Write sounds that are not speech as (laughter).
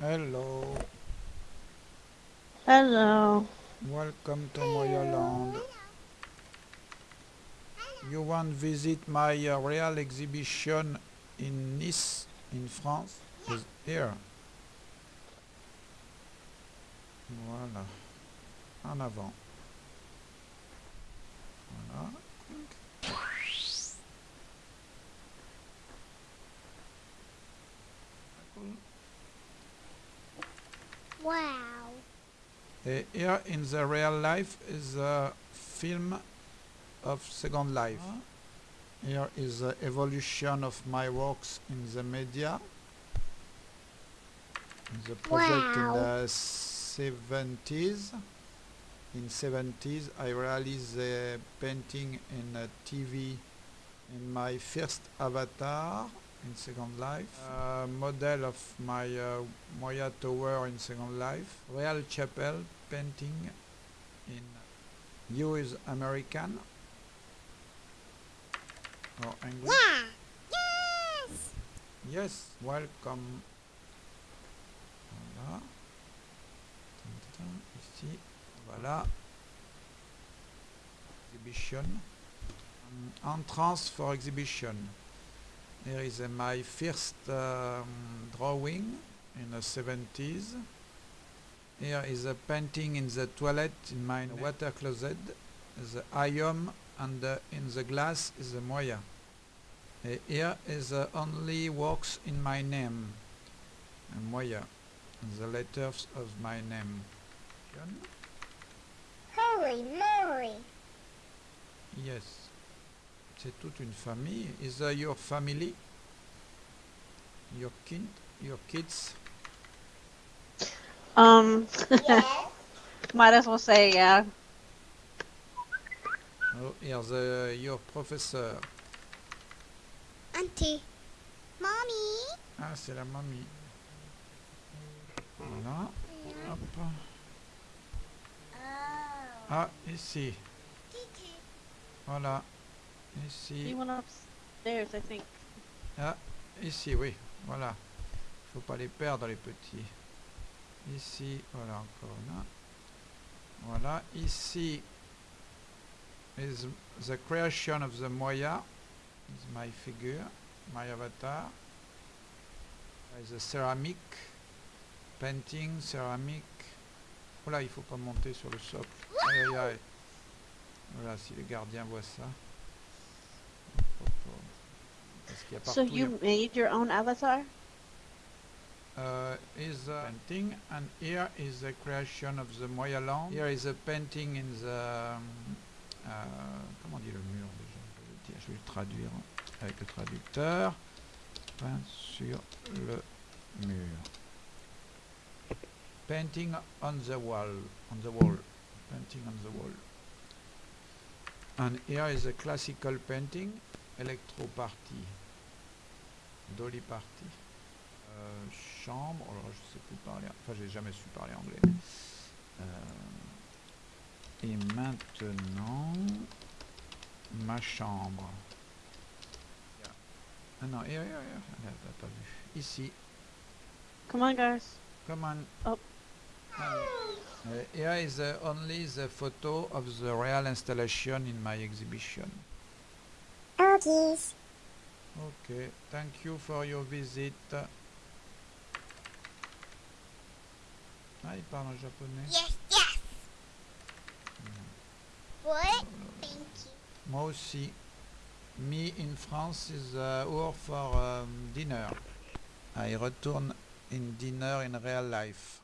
Hello, Hello. welcome to Moyaland. You want visit my uh, real exhibition in Nice, in France? Is here. Voilà. En avant. Voilà. Wow. Uh, here in the real life is a film of Second Life. Here is the evolution of my works in the media. The project in the 70s. In 70s I realized the painting in a TV in my first avatar in Second Life. Uh, model of my uh, Moya Tower in Second Life. Real Chapel painting in You is American or English. Yeah. Yes. Yes, welcome. Voilà. Ici, voilà. Exhibition. Um, entrance for exhibition. Here is uh, my first um, drawing in the 70s. Here is a painting in the toilet in my water closet. The ion and uh, in the glass is the moya. Uh, here is uh, only works in my name, uh, Moya, the letters of my name. John? Holy moly. Yes. C'est toute une famille. Is uh, your family? Your kid? Your kids? Um, (laughs) might as well say yeah. Oh, here's uh, your professor. Auntie. Mommy. Ah, c'est la mamie. Voilà. Hop. Oh. Ah, ici. Voilà. Ici. Ah, ici, oui. Voilà. Faut pas les perdre, les petits. Ici, voilà, encore là. Voilà. Ici is the creation of the Moya. Is my figure, my avatar. Is a ceramic. Painting, ceramic. Voilà, il faut pas monter sur le socle. Aïe, aïe, aïe. Voilà, si les gardiens voient ça. So partout, il you made your own avatar? uh, is a painting and here is the creation of the Moya land. Here is a painting in the um, uh, comment on dit le mur déjà je vais, le dire, je vais le traduire avec le traducteur. Peint sur le mur. Painting on the wall, on the wall, painting on the wall. And here is a classical painting, Electro Party, Dolly Party. Euh, chambre, alors je sais plus parler, enfin j'ai jamais su parler anglais. euh, et maintenant, ma chambre. Ah non, here, here, here, elle n'a pas vu. Ici, Come on, guys. come on. Oh. Uh, here is uh, only the photo of the real installation in my exhibition. Okay. Okay, thank you for your visit. Ah, il parle en japonais. Yes, yes. Mm. What? Thank you. Moi aussi. Me in France is uh, hour for um, dinner. I return in dinner in real life.